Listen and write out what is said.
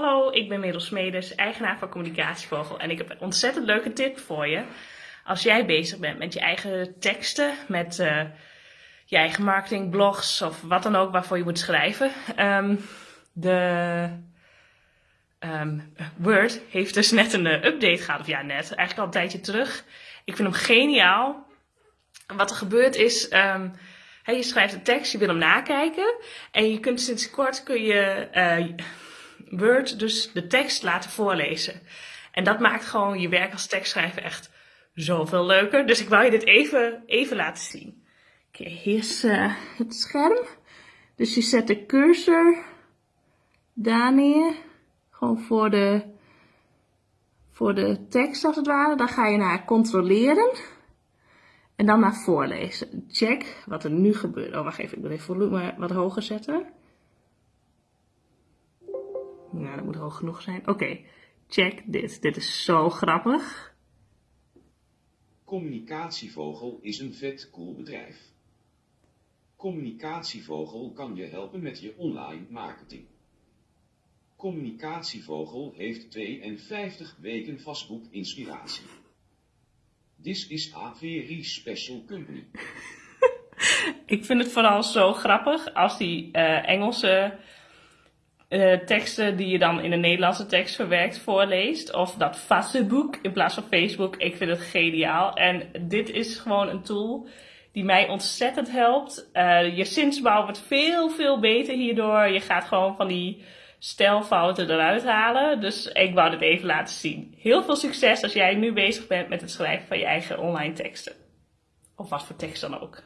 Hallo, ik ben Merel Smedes, eigenaar van Communicatievogel en ik heb een ontzettend leuke tip voor je. Als jij bezig bent met je eigen teksten, met uh, je eigen marketing, blogs of wat dan ook waarvoor je moet schrijven. Um, de um, Word heeft dus net een uh, update gehad, of ja net, eigenlijk al een tijdje terug. Ik vind hem geniaal. Wat er gebeurt is, hey, je schrijft een tekst, je wil hem nakijken en je kunt sinds kort kun je... Uh, Word dus de tekst laten voorlezen. En dat maakt gewoon je werk als tekstschrijver echt zoveel leuker. Dus ik wou je dit even, even laten zien. Oké, hier is uh, het scherm. Dus je zet de cursor daar neer. Gewoon voor de, voor de tekst als het ware. Dan ga je naar controleren. En dan naar voorlezen. Check wat er nu gebeurt. Oh, wacht even. Ik wil even volume wat hoger zetten. Nou, dat moet hoog genoeg zijn. Oké, check dit. Dit is zo grappig. Communicatievogel is een vet cool bedrijf. Communicatievogel kan je helpen met je online marketing. Communicatievogel heeft 52 weken vastboek inspiratie. This is a very special company. Ik vind het vooral zo grappig als die uh, Engelse uh, teksten die je dan in een Nederlandse tekst verwerkt voorleest. Of dat Facebook in plaats van Facebook. Ik vind het geniaal. En dit is gewoon een tool die mij ontzettend helpt. Uh, je zinsbouw wordt veel, veel beter hierdoor. Je gaat gewoon van die stelfouten eruit halen. Dus ik wou dit even laten zien. Heel veel succes als jij nu bezig bent met het schrijven van je eigen online teksten. Of wat voor tekst dan ook.